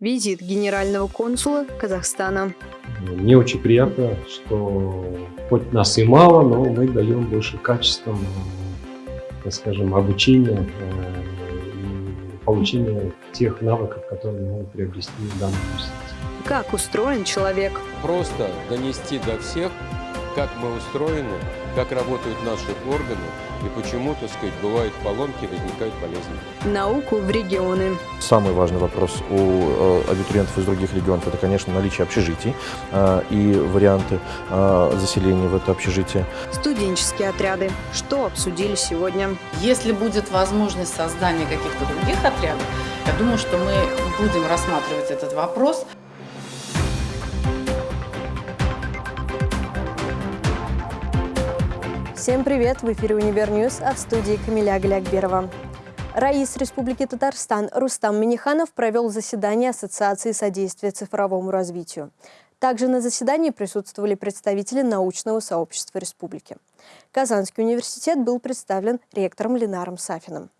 Визит генерального консула Казахстана. Мне очень приятно, что хоть нас и мало, но мы даем больше качеством, так скажем, обучения э, и получения тех навыков, которые мы могут приобрести в данном университете. Как устроен человек? Просто донести до всех, как мы устроены, как работают наши органы и почему, так сказать, бывают поломки, возникают болезни. Науку в регионы. Самый важный вопрос у э, абитуриентов из других регионов – это, конечно, наличие общежитий э, и варианты э, заселения в это общежитие. Студенческие отряды. Что обсудили сегодня? Если будет возможность создания каких-то других отрядов, я думаю, что мы будем рассматривать этот вопрос. Всем привет! В эфире «Универ а в студии Камиля Галякберова. Раис Республики Татарстан Рустам Миниханов провел заседание Ассоциации содействия цифровому развитию. Также на заседании присутствовали представители научного сообщества республики. Казанский университет был представлен ректором Ленаром Сафиным.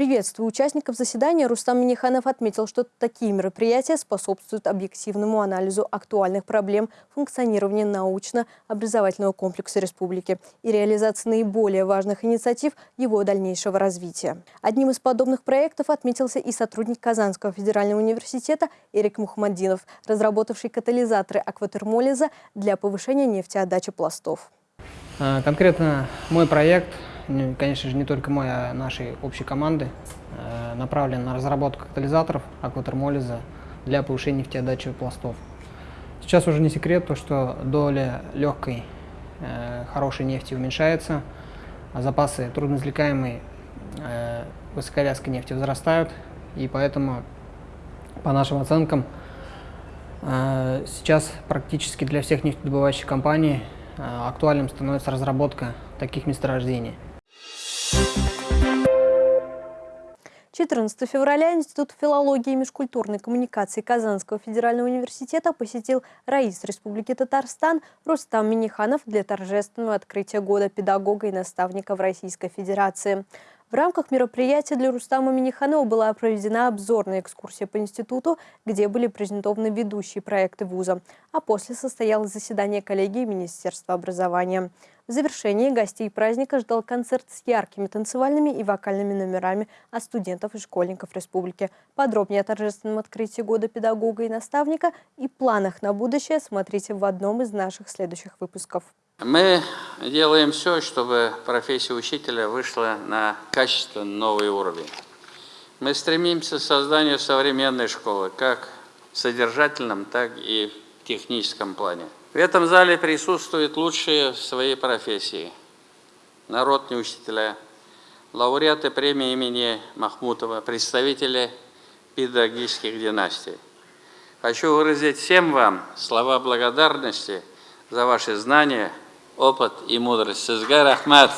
Приветствуя участников заседания, Рустам Миниханов отметил, что такие мероприятия способствуют объективному анализу актуальных проблем функционирования научно-образовательного комплекса республики и реализации наиболее важных инициатив его дальнейшего развития. Одним из подобных проектов отметился и сотрудник Казанского федерального университета Эрик Мухаммадинов, разработавший катализаторы акватермолиза для повышения нефтеотдачи пластов. А, конкретно мой проект конечно же, не только мой, а нашей общей команды, э, направлен на разработку катализаторов акватермолиза для повышения нефтеотдачи пластов. Сейчас уже не секрет, то, что доля легкой, э, хорошей нефти уменьшается, а запасы трудноизвлекаемой э, высоковязкой нефти возрастают, и поэтому, по нашим оценкам, сейчас практически для всех нефтедобывающих компаний актуальным становится разработка таких месторождений. 14 февраля Институт филологии и межкультурной коммуникации Казанского федерального университета посетил Раис Республики Татарстан Рустам Миниханов для торжественного открытия года педагога и наставника в Российской Федерации. В рамках мероприятия для Рустама Миниханова была проведена обзорная экскурсия по институту, где были презентованы ведущие проекты вуза, а после состоялось заседание коллегии Министерства образования. В завершении гостей праздника ждал концерт с яркими танцевальными и вокальными номерами от студентов и школьников республики. Подробнее о торжественном открытии года педагога и наставника и планах на будущее смотрите в одном из наших следующих выпусков. Мы делаем все, чтобы профессия учителя вышла на качественно новый уровень. Мы стремимся к созданию современной школы, как в содержательном, так и в техническом плане. В этом зале присутствуют лучшие в своей профессии. Народные учителя, лауреаты премии имени Махмутова, представители педагогических династий. Хочу выразить всем вам слова благодарности за ваши знания, опыт и мудрость. Сізге рахмат.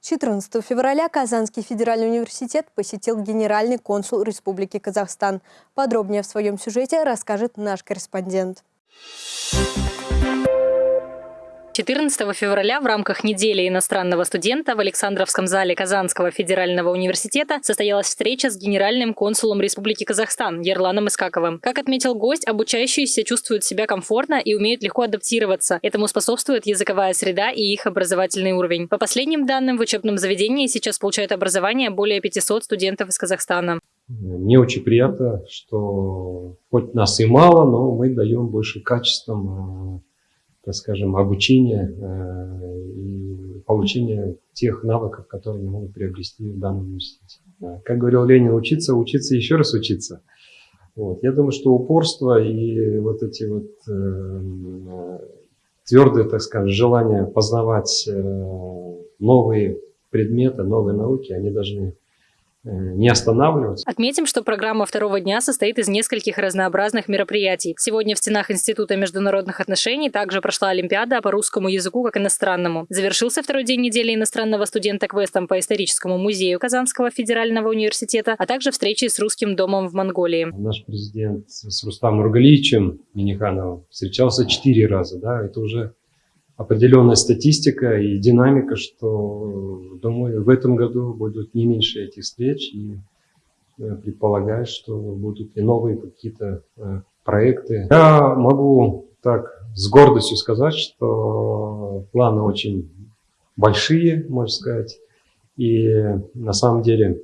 Четырнадцатого февраля Казанский федеральный университет посетил генеральный консул Республики Казахстан. Подробнее в своем сюжете расскажет наш корреспондент. 14 февраля в рамках недели иностранного студента в Александровском зале Казанского федерального университета состоялась встреча с генеральным консулом Республики Казахстан Ерланом Искаковым. Как отметил гость, обучающиеся чувствуют себя комфортно и умеют легко адаптироваться. Этому способствует языковая среда и их образовательный уровень. По последним данным, в учебном заведении сейчас получают образование более 500 студентов из Казахстана. Мне очень приятно, что хоть нас и мало, но мы даем больше качеством так скажем, обучения э, и получения тех навыков, которые они могут приобрести в данном университете. Как говорил Ленин, учиться, учиться, еще раз учиться. Вот. Я думаю, что упорство и вот эти вот э, твердые, так скажем, желания познавать э, новые предметы, новые науки, они должны не останавливаться. Отметим, что программа второго дня состоит из нескольких разнообразных мероприятий. Сегодня в стенах Института международных отношений также прошла Олимпиада по русскому языку как иностранному. Завершился второй день недели иностранного студента квестом по историческому музею Казанского федерального университета, а также встречи с русским домом в Монголии. Наш президент с Рустамом Нургалиевичем Минихановым встречался четыре раза. Да? Это уже определенная статистика и динамика, что, думаю, в этом году будут не меньше этих встреч, и э, предполагаю, что будут и новые какие-то э, проекты. Я могу так с гордостью сказать, что планы очень большие, можно сказать, и на самом деле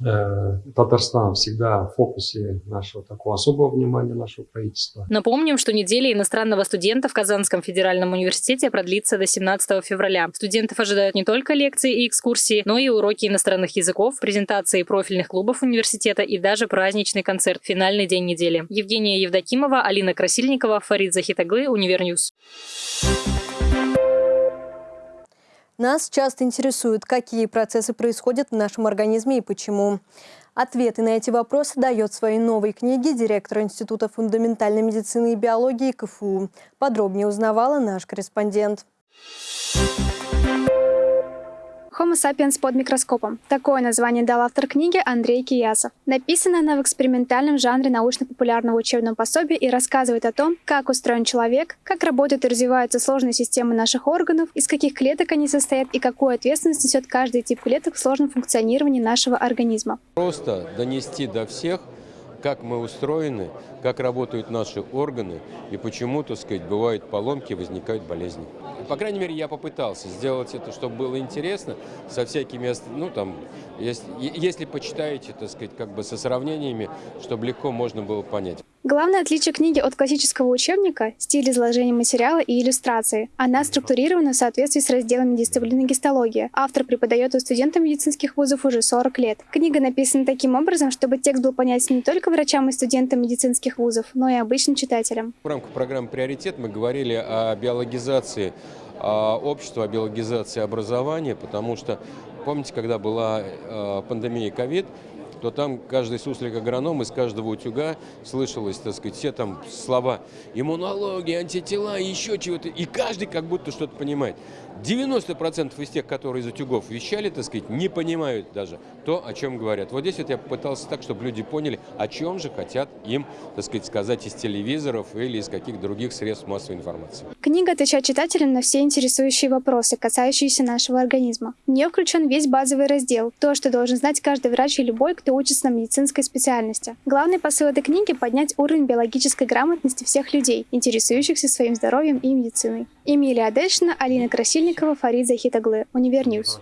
Татарстан всегда в фокусе нашего такого особого внимания нашего правительства. Напомним, что неделя иностранного студента в Казанском федеральном университете продлится до 17 февраля. Студентов ожидают не только лекции и экскурсии, но и уроки иностранных языков, презентации профильных клубов университета и даже праздничный концерт «Финальный день недели». Евгения Евдокимова, Алина Красильникова, Фарид Захитаглы, Univer News. Нас часто интересует, какие процессы происходят в нашем организме и почему. Ответы на эти вопросы дает в своей новой книге директор Института фундаментальной медицины и биологии КФУ. Подробнее узнавала наш корреспондент. Homo sapiens под микроскопом. Такое название дал автор книги Андрей Киясов. Написана она в экспериментальном жанре научно-популярного учебного пособия и рассказывает о том, как устроен человек, как работают и развиваются сложные системы наших органов, из каких клеток они состоят и какую ответственность несет каждый тип клеток в сложном функционировании нашего организма. Просто донести до всех, как мы устроены, как работают наши органы и почему, так сказать, бывают поломки, возникают болезни. По крайней мере, я попытался сделать это, чтобы было интересно, со всякими, ну там, если, если почитаете, так сказать, как бы со сравнениями, чтобы легко можно было понять. Главное отличие книги от классического учебника – стиль изложения материала и иллюстрации. Она структурирована в соответствии с разделами дисциплины гистология. Автор преподает у студентов медицинских вузов уже 40 лет. Книга написана таким образом, чтобы текст был понятен не только врачам и студентам медицинских вузов, но и обычным читателям. В рамках программы «Приоритет» мы говорили о биологизации общества, о биологизации образования, потому что, помните, когда была э, пандемия ковид, то там каждый суслик-агроном из каждого утюга слышалось, так сказать, все там слова иммунология, антитела, еще чего-то, и каждый как будто что-то понимает. 90% из тех, которые из утюгов вещали, так сказать, не понимают даже то, о чем говорят. Вот здесь вот я попытался так, чтобы люди поняли, о чем же хотят им, так сказать, сказать из телевизоров или из каких других средств массовой информации. Книга отвечает читателям на все интересующие вопросы, касающиеся нашего организма. В нее включен весь базовый раздел, то, что должен знать каждый врач и любой, кто учится на медицинской специальности. Главный посыл этой книги – поднять уровень биологической грамотности всех людей, интересующихся своим здоровьем и медициной. Эмилия Адельшина, Алина Красильникова, Фарид Захитаглы, Univer News.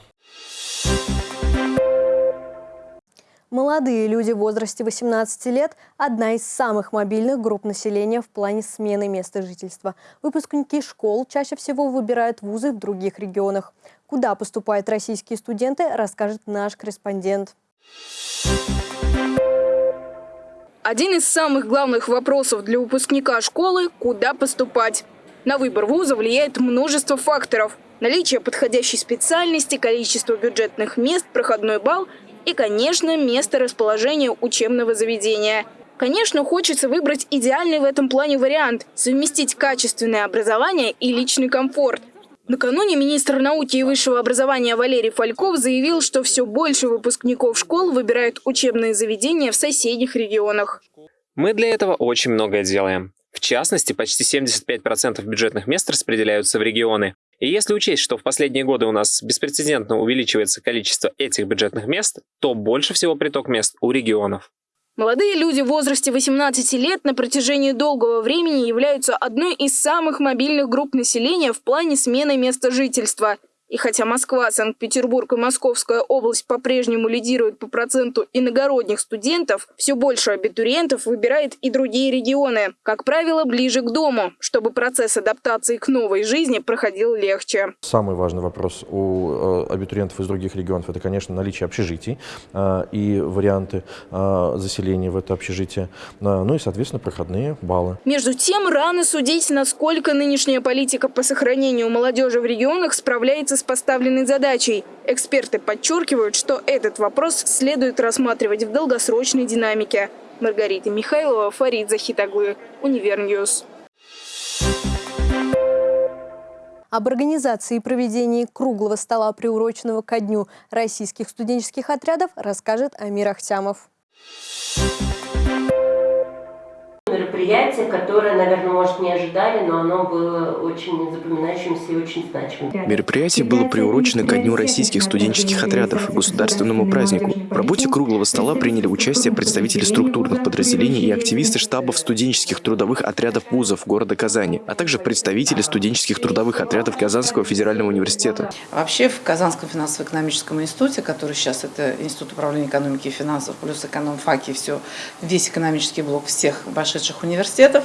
Молодые люди в возрасте 18 лет – одна из самых мобильных групп населения в плане смены места жительства. Выпускники школ чаще всего выбирают вузы в других регионах. Куда поступают российские студенты, расскажет наш корреспондент. Один из самых главных вопросов для выпускника школы – куда поступать. На выбор вуза влияет множество факторов. Наличие подходящей специальности, количество бюджетных мест, проходной балл и, конечно, место расположения учебного заведения. Конечно, хочется выбрать идеальный в этом плане вариант – совместить качественное образование и личный комфорт. Накануне министр науки и высшего образования Валерий Фальков заявил, что все больше выпускников школ выбирают учебные заведения в соседних регионах. Мы для этого очень многое делаем. В частности, почти 75% бюджетных мест распределяются в регионы. И если учесть, что в последние годы у нас беспрецедентно увеличивается количество этих бюджетных мест, то больше всего приток мест у регионов. Молодые люди в возрасте 18 лет на протяжении долгого времени являются одной из самых мобильных групп населения в плане смены места жительства – и хотя Москва, Санкт-Петербург и Московская область по-прежнему лидируют по проценту иногородних студентов, все больше абитуриентов выбирает и другие регионы, как правило, ближе к дому, чтобы процесс адаптации к новой жизни проходил легче. Самый важный вопрос у э, абитуриентов из других регионов – это, конечно, наличие общежитий э, и варианты э, заселения в это общежитие, ну и, соответственно, проходные баллы. Между тем, рано судить, насколько нынешняя политика по сохранению молодежи в регионах справляется с поставленной задачей. Эксперты подчеркивают, что этот вопрос следует рассматривать в долгосрочной динамике. Маргарита Михайлова, Фарид Захитаглы, Univer News. Об организации и проведении круглого стола, приуроченного ко дню российских студенческих отрядов, расскажет Амир Ахтямов мероприятие, которое, наверное, может, не ожидали, но оно было очень запоминающимся и очень значимым. Мероприятие было приурочено ко Дню российских студенческих отрядов и государственному празднику. В работе круглого стола приняли участие представители структурных подразделений и активисты штабов студенческих трудовых отрядов вузов города Казани, а также представители студенческих трудовых отрядов Казанского федерального университета. Вообще в Казанском финансово-экономическом институте, который сейчас это Институт управления экономики и финансов, плюс экономфаки, все, весь экономический блок всех вошедших университетов,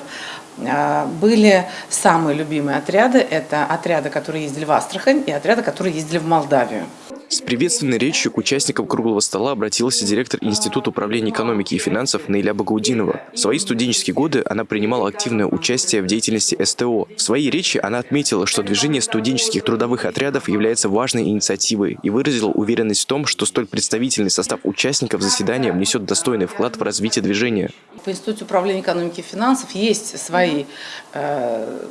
а, были самые любимые отряды. Это отряды, которые ездили в Астрахань, и отряды, которые ездили в Молдавию. С приветственной речью к участникам круглого стола обратился директор Института управления экономики и финансов Наиля Багаудинова. В свои студенческие годы она принимала активное участие в деятельности СТО. В своей речи она отметила, что движение студенческих трудовых отрядов является важной инициативой и выразила уверенность в том, что столь представительный состав участников заседания внесет достойный вклад в развитие движения. В Институте управления экономики и финансов есть свои э,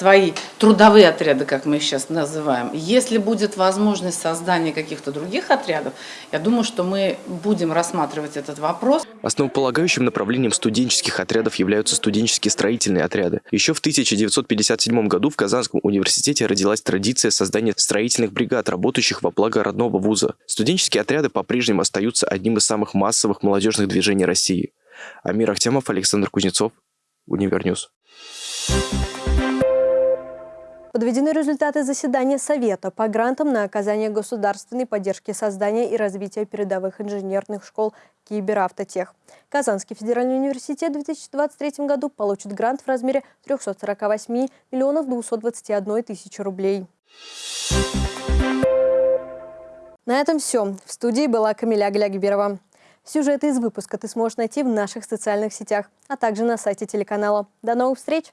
свои трудовые отряды, как мы их сейчас называем. Если будет возможность создания каких-то других отрядов, я думаю, что мы будем рассматривать этот вопрос. Основополагающим направлением студенческих отрядов являются студенческие строительные отряды. Еще в 1957 году в Казанском университете родилась традиция создания строительных бригад, работающих во благо родного вуза. Студенческие отряды по-прежнему остаются одним из самых массовых молодежных движений России. Амир Ахтямов, Александр Кузнецов, Univer News. Подведены результаты заседания Совета по грантам на оказание государственной поддержки создания и развития передовых инженерных школ Киберавтотех. Казанский федеральный университет в 2023 году получит грант в размере 348 миллионов 221 тысячи рублей. На этом все. В студии была Камиля Глягберова. Сюжеты из выпуска ты сможешь найти в наших социальных сетях, а также на сайте телеканала. До новых встреч!